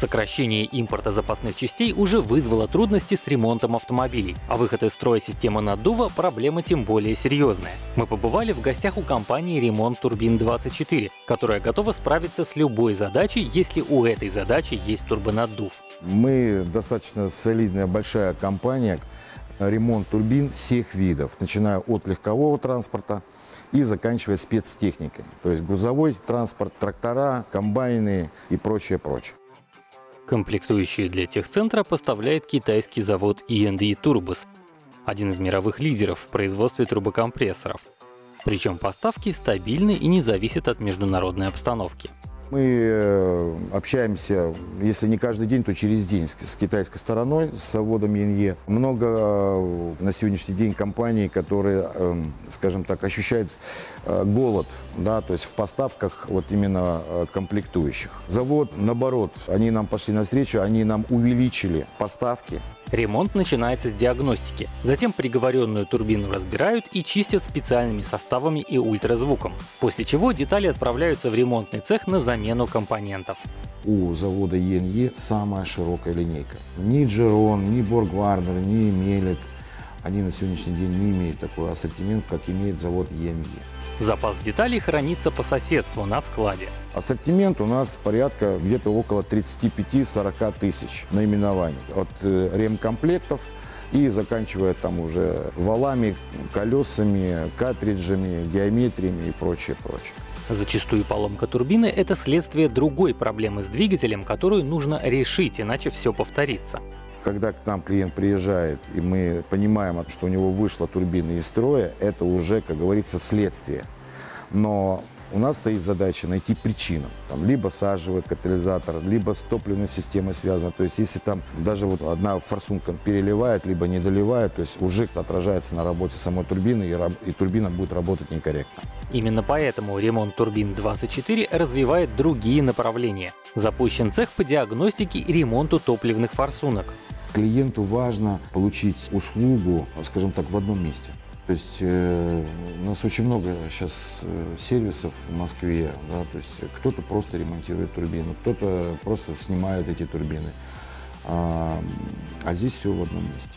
Сокращение импорта запасных частей уже вызвало трудности с ремонтом автомобилей, а выход из строя системы наддува – проблема тем более серьезная. Мы побывали в гостях у компании «Ремонт Турбин-24», которая готова справиться с любой задачей, если у этой задачи есть турбонаддув. Мы достаточно солидная большая компания, ремонт турбин всех видов, начиная от легкового транспорта и заканчивая спецтехникой, то есть грузовой транспорт, трактора, комбайны и прочее, прочее. Комплектующие для техцентра поставляет китайский завод E&E Turbos, один из мировых лидеров в производстве турбокомпрессоров. Причем поставки стабильны и не зависят от международной обстановки. Мы э, общаемся, если не каждый день, то через день с китайской стороной, с заводом ЕНЕ. Много э, на сегодняшний день компаний, которые, эм, скажем так, ощущают э, голод, да, то есть в поставках вот именно комплектующих. Завод, наоборот, они нам пошли навстречу, они нам увеличили поставки Ремонт начинается с диагностики. Затем приговоренную турбину разбирают и чистят специальными составами и ультразвуком. После чего детали отправляются в ремонтный цех на замену компонентов. У завода ЕНЕ самая широкая линейка. Ни Джерон, ни Боргвардер, ни Мелет, они на сегодняшний день не имеют такой ассортимент, как имеет завод ЕНЕ. Запас деталей хранится по соседству на складе. Ассортимент у нас порядка где-то около 35-40 тысяч наименований. От э, ремкомплектов и заканчивая там уже валами, колесами, картриджами, геометриями и прочее, прочее. Зачастую поломка турбины — это следствие другой проблемы с двигателем, которую нужно решить, иначе все повторится. Когда к нам клиент приезжает, и мы понимаем, что у него вышла турбина из строя, это уже, как говорится, следствие. Но у нас стоит задача найти причину. Там, либо сажевый катализатор, либо с топливной системой связано. То есть если там даже вот одна форсунка переливает, либо не доливает, то есть уже отражается на работе самой турбины, и, и турбина будет работать некорректно. Именно поэтому ремонт турбин 24 развивает другие направления. Запущен цех по диагностике и ремонту топливных форсунок. Клиенту важно получить услугу, скажем так, в одном месте. То есть э, у нас очень много сейчас э, сервисов в Москве, да, то есть кто-то просто ремонтирует турбину, кто-то просто снимает эти турбины, а, а здесь все в одном месте.